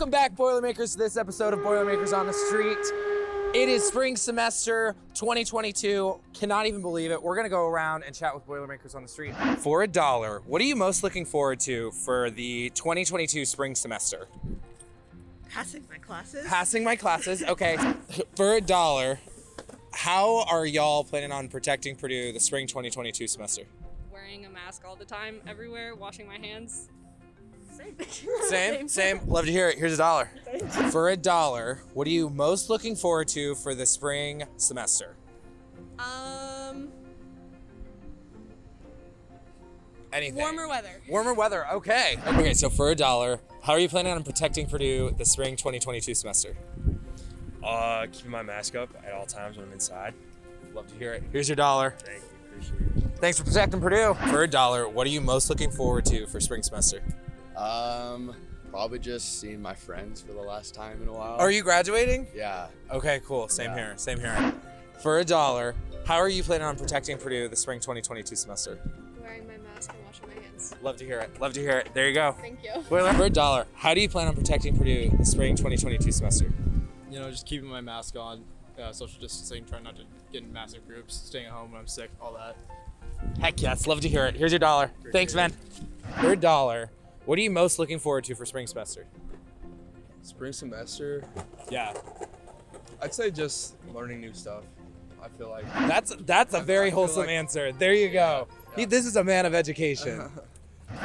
Welcome back, Boilermakers, to this episode of Boilermakers on the Street. It is spring semester 2022. Cannot even believe it. We're gonna go around and chat with Boilermakers on the Street. For a dollar, what are you most looking forward to for the 2022 spring semester? Passing my classes. Passing my classes. Okay. For a dollar, how are y'all planning on protecting Purdue the spring 2022 semester? wearing a mask all the time, everywhere, washing my hands. Same. Same, same. Love to hear it. Here's a dollar. For a dollar, what are you most looking forward to for the spring semester? Um, Anything. warmer weather. Warmer weather. Okay. Okay, so for a dollar, how are you planning on protecting Purdue the spring 2022 semester? Uh, keeping my mask up at all times when I'm inside. Love to hear it. Here's your dollar. Thank you, appreciate it. Thanks for protecting Purdue. For a dollar, what are you most looking forward to for spring semester? Um, probably just seeing my friends for the last time in a while. Are you graduating? Yeah. Okay, cool. Same Yeah. here. Same here. For a dollar, how are you planning on protecting Purdue the spring 2022 semester? Wearing my mask and washing my hands. Love to hear it. Love to hear it. There you go. Thank you. For a dollar, how do you plan on protecting Purdue the spring 2022 semester? you know, just keeping my mask on, uh, social distancing, trying not to get in massive groups, staying at home when I'm sick, all that. Heck yes, love to hear it. Here's your dollar. Thanks, man. For a dollar, what are you most looking forward to for spring semester? Spring semester, Yeah, I'd say just learning new stuff. I feel like that's that's a I- very I wholesome like- answer. There you go. Yeah, He, this is a man of education.